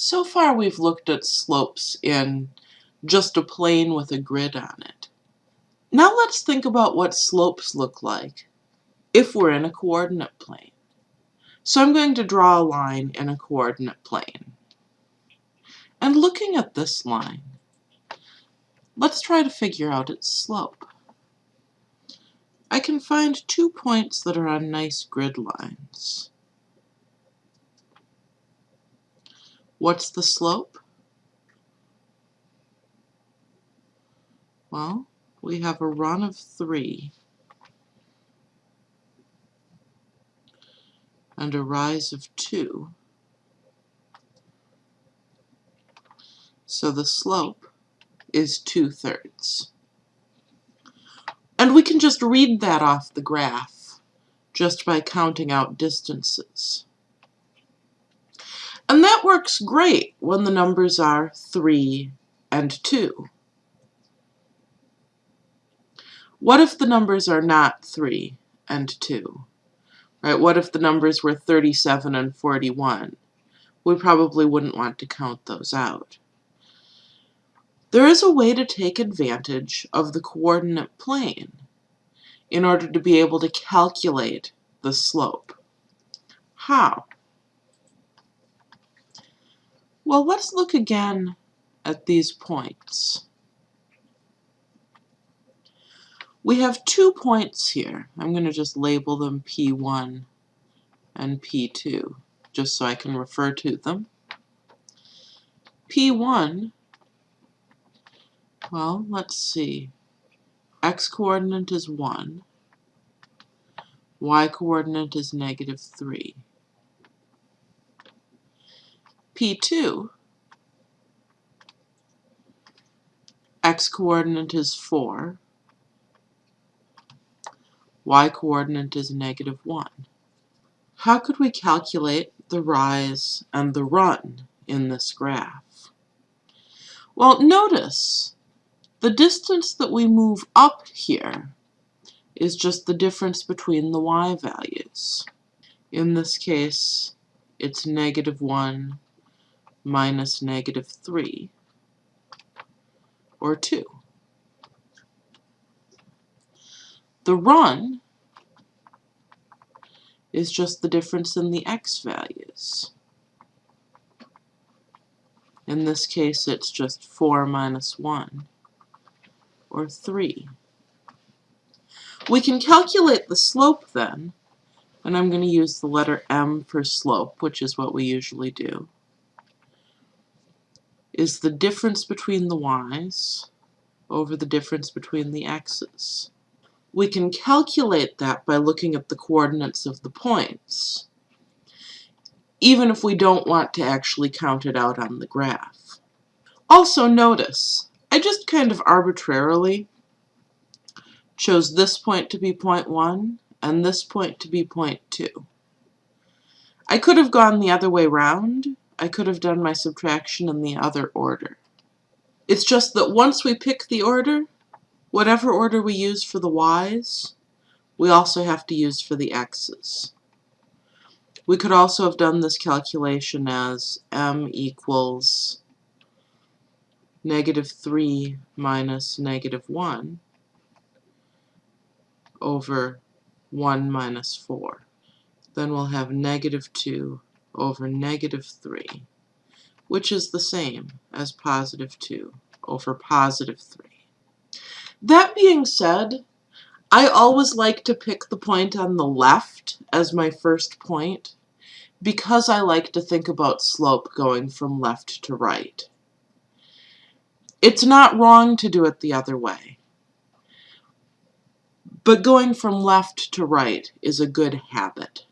So far we've looked at slopes in just a plane with a grid on it. Now let's think about what slopes look like if we're in a coordinate plane. So I'm going to draw a line in a coordinate plane. And looking at this line, let's try to figure out its slope. I can find two points that are on nice grid lines. What's the slope? Well, we have a run of 3 and a rise of 2. So the slope is 2 thirds. And we can just read that off the graph just by counting out distances. And that works great when the numbers are 3 and 2. What if the numbers are not 3 and 2? Right? What if the numbers were 37 and 41? We probably wouldn't want to count those out. There is a way to take advantage of the coordinate plane in order to be able to calculate the slope. How? Well, let's look again at these points. We have two points here. I'm going to just label them P1 and P2, just so I can refer to them. P1, well, let's see. X-coordinate is 1. Y-coordinate is negative 3. P2, x-coordinate is 4, y-coordinate is negative 1. How could we calculate the rise and the run in this graph? Well, notice the distance that we move up here is just the difference between the y values. In this case, it's negative 1 minus negative 3, or 2. The run is just the difference in the x values. In this case, it's just 4 minus 1, or 3. We can calculate the slope then, and I'm going to use the letter m for slope, which is what we usually do is the difference between the y's over the difference between the x's. We can calculate that by looking at the coordinates of the points, even if we don't want to actually count it out on the graph. Also notice, I just kind of arbitrarily chose this point to be point 1 and this point to be point 2. I could have gone the other way round I could have done my subtraction in the other order. It's just that once we pick the order, whatever order we use for the y's, we also have to use for the x's. We could also have done this calculation as m equals negative 3 minus negative 1 over 1 minus 4. Then we'll have negative 2 over negative 3, which is the same as positive 2 over positive 3. That being said, I always like to pick the point on the left as my first point because I like to think about slope going from left to right. It's not wrong to do it the other way. But going from left to right is a good habit.